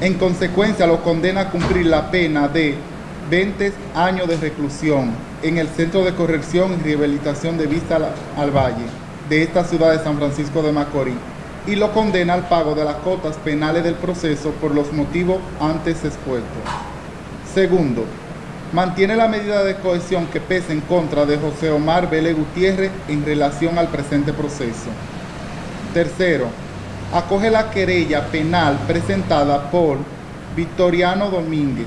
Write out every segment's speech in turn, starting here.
En consecuencia, lo condena a cumplir la pena de 20 años de reclusión en el Centro de Corrección y Rehabilitación de Vista al, al Valle de esta ciudad de San Francisco de Macorís y lo condena al pago de las cotas penales del proceso por los motivos antes expuestos. Segundo, mantiene la medida de cohesión que pesa en contra de José Omar Vélez Gutiérrez en relación al presente proceso. Tercero, acoge la querella penal presentada por Victoriano Domínguez,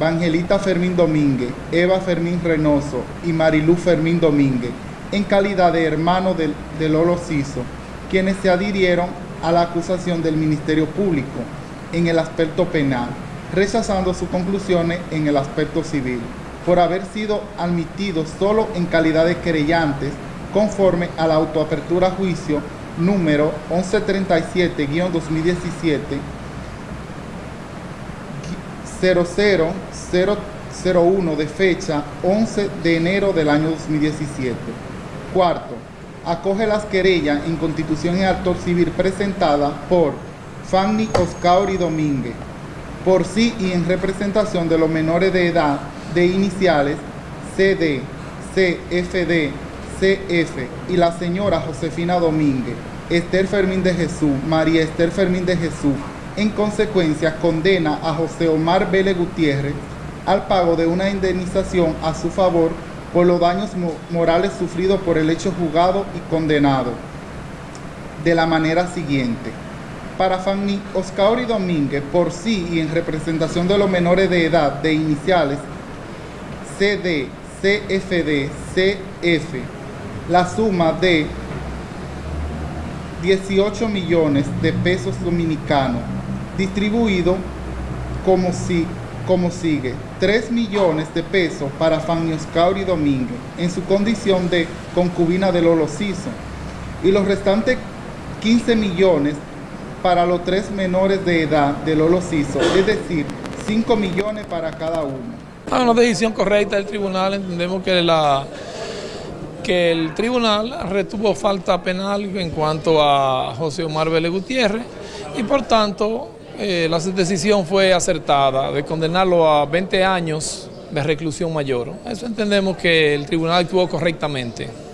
Vangelita Fermín Domínguez, Eva Fermín Reynoso y Marilú Fermín Domínguez en calidad de hermano de, de Lolo Ciso, quienes se adhirieron a la acusación del Ministerio Público en el aspecto penal, rechazando sus conclusiones en el aspecto civil, por haber sido admitidos solo en calidad de querellantes conforme a la autoapertura a juicio número 1137-2017 00001 de fecha 11 de enero del año 2017. Cuarto, acoge las querellas en constitución y actor civil presentada por Fanny Oscauri Domínguez, por sí y en representación de los menores de edad de iniciales CD, CFD, CF y la señora Josefina Domínguez, Esther Fermín de Jesús, María Esther Fermín de Jesús, en consecuencia condena a José Omar Vélez Gutiérrez al pago de una indemnización a su favor por los daños morales sufridos por el hecho juzgado y condenado de la manera siguiente. Para Fanny Oscauri Domínguez, por sí y en representación de los menores de edad de iniciales CD, CFD, CF, la suma de 18 millones de pesos dominicanos, distribuido como, si, como sigue. 3 millones de pesos para Fanny Oscauri Domínguez, en su condición de concubina de Lolo Ciso, y los restantes 15 millones para los tres menores de edad de Lolo Ciso, es decir, 5 millones para cada uno. Ah, una decisión correcta del tribunal, entendemos que la que el tribunal retuvo falta penal en cuanto a José Omar Vélez Gutiérrez y por tanto eh, la decisión fue acertada de condenarlo a 20 años de reclusión mayor. Eso entendemos que el tribunal actuó correctamente.